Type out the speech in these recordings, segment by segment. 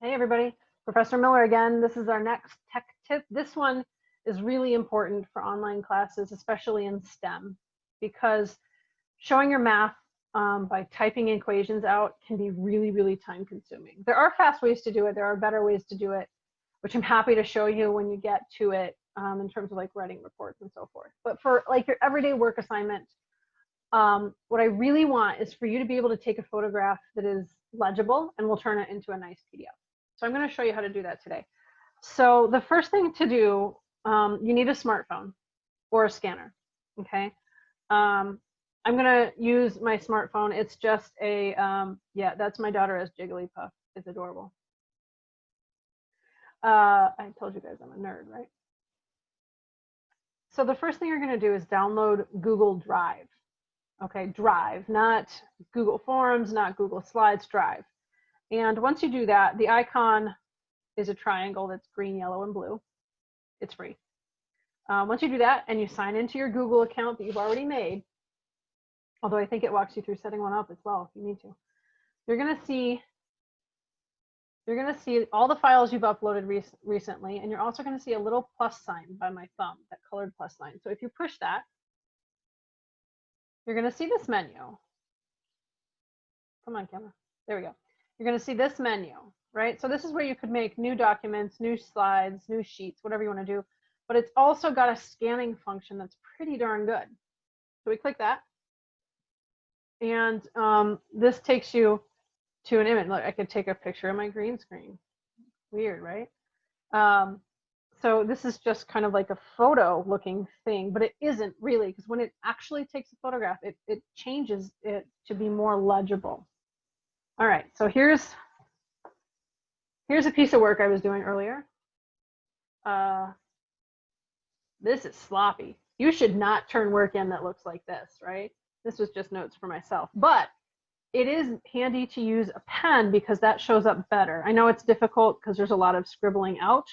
Hey everybody, Professor Miller again. This is our next tech tip. This one is really important for online classes, especially in STEM, because showing your math um, by typing equations out can be really, really time consuming. There are fast ways to do it. There are better ways to do it, which I'm happy to show you when you get to it um, in terms of like writing reports and so forth. But for like your everyday work assignment, um, what I really want is for you to be able to take a photograph that is legible and we'll turn it into a nice PDF. So I'm going to show you how to do that today. So the first thing to do, um, you need a smartphone or a scanner. Okay. Um, I'm going to use my smartphone. It's just a, um, yeah, that's my daughter as Jigglypuff. It's adorable. Uh, I told you guys I'm a nerd, right? So the first thing you're going to do is download Google Drive. Okay, Drive, not Google Forms, not Google Slides, Drive. And once you do that, the icon is a triangle that's green, yellow, and blue. It's free. Um, once you do that and you sign into your Google account that you've already made, although I think it walks you through setting one up as well if you need to, you're going to see you're going to see all the files you've uploaded rec recently, and you're also going to see a little plus sign by my thumb, that colored plus sign. So if you push that, you're going to see this menu. Come on, camera. There we go. You're going to see this menu, right? So this is where you could make new documents, new slides, new sheets, whatever you want to do. But it's also got a scanning function that's pretty darn good. So we click that. And um, this takes you to an image. Look, I could take a picture of my green screen. Weird, right? Um, so this is just kind of like a photo looking thing, but it isn't really because when it actually takes a photograph, it, it changes it to be more legible. All right, so here's here's a piece of work I was doing earlier. Uh, this is sloppy. You should not turn work in that looks like this, right? This was just notes for myself, but it is handy to use a pen because that shows up better. I know it's difficult because there's a lot of scribbling out,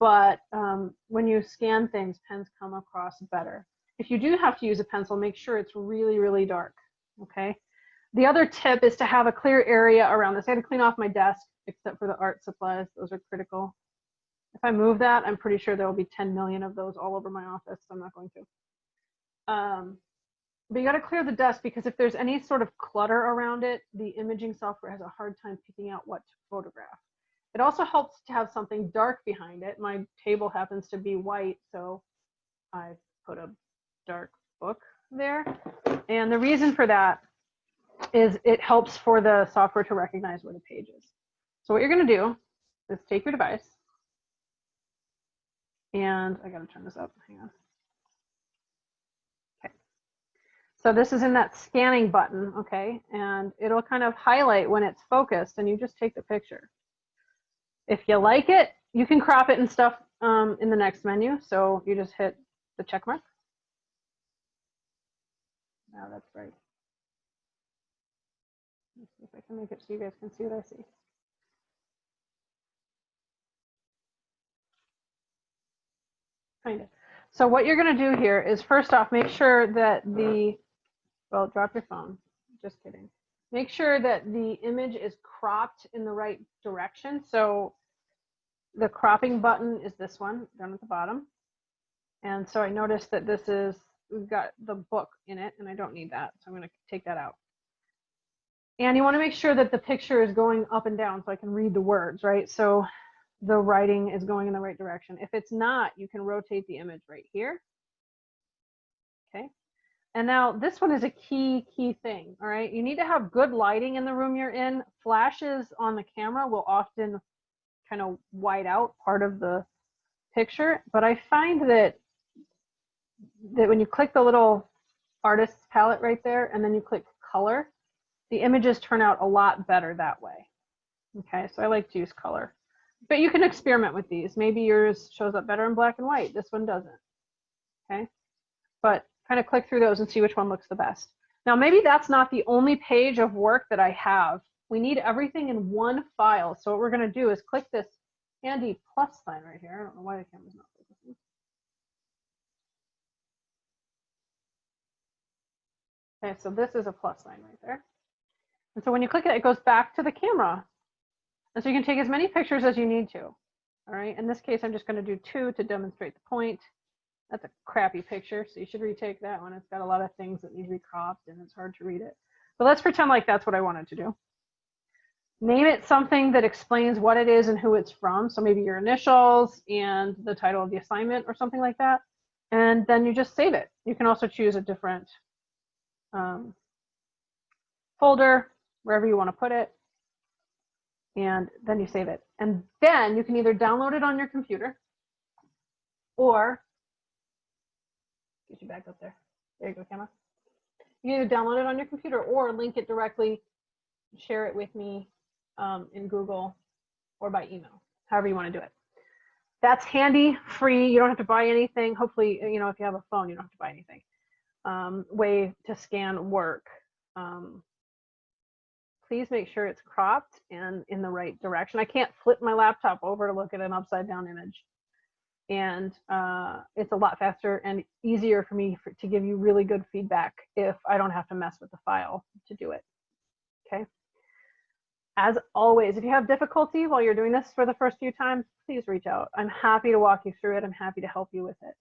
but um, when you scan things, pens come across better. If you do have to use a pencil, make sure it's really, really dark, okay? The other tip is to have a clear area around this. I had to clean off my desk, except for the art supplies. Those are critical. If I move that, I'm pretty sure there will be 10 million of those all over my office, so I'm not going to. Um, but you got to clear the desk because if there's any sort of clutter around it, the imaging software has a hard time picking out what to photograph. It also helps to have something dark behind it. My table happens to be white, so I put a dark book there. And the reason for that is it helps for the software to recognize where the page is. So what you're going to do is take your device, and I got to turn this up. Hang on. Okay. So this is in that scanning button, okay? And it'll kind of highlight when it's focused and you just take the picture. If you like it, you can crop it and stuff um, in the next menu. So you just hit the check mark. Now that's right. See if I can make it so you guys can see what I see. Kind of. So what you're going to do here is first off, make sure that the well, drop your phone. Just kidding. Make sure that the image is cropped in the right direction. So the cropping button is this one down at the bottom. And so I noticed that this is, we've got the book in it and I don't need that. So I'm gonna take that out. And you wanna make sure that the picture is going up and down so I can read the words, right? So the writing is going in the right direction. If it's not, you can rotate the image right here. Okay, and now this one is a key, key thing, all right? You need to have good lighting in the room you're in. Flashes on the camera will often kind of white out part of the picture, but I find that that when you click the little artist's palette right there and then you click color, the images turn out a lot better that way. Okay, so I like to use color. But you can experiment with these. Maybe yours shows up better in black and white. This one doesn't. Okay, but kind of click through those and see which one looks the best. Now, maybe that's not the only page of work that I have. We need everything in one file. So what we're going to do is click this handy plus sign right here. I don't know why the camera's not focusing. Okay, so this is a plus sign right there. And so when you click it, it goes back to the camera. And so you can take as many pictures as you need to. All right, in this case, I'm just gonna do two to demonstrate the point. That's a crappy picture, so you should retake that one. It's got a lot of things that need to be cropped and it's hard to read it. But let's pretend like that's what I wanted to do. Name it something that explains what it is and who it's from. So maybe your initials and the title of the assignment or something like that. And then you just save it. You can also choose a different um, folder, wherever you want to put it. And then you save it. And then you can either download it on your computer or get you back up there. There you go, camera. You can either download it on your computer or link it directly, share it with me um, in Google or by email, however you want to do it. That's handy, free. You don't have to buy anything. Hopefully, you know, if you have a phone, you don't have to buy anything. Um, way to scan work. Um, please make sure it's cropped and in the right direction. I can't flip my laptop over to look at an upside down image. And uh, it's a lot faster and easier for me for, to give you really good feedback if I don't have to mess with the file to do it. Okay. As always, if you have difficulty while you're doing this for the first few times, please reach out. I'm happy to walk you through it. I'm happy to help you with it.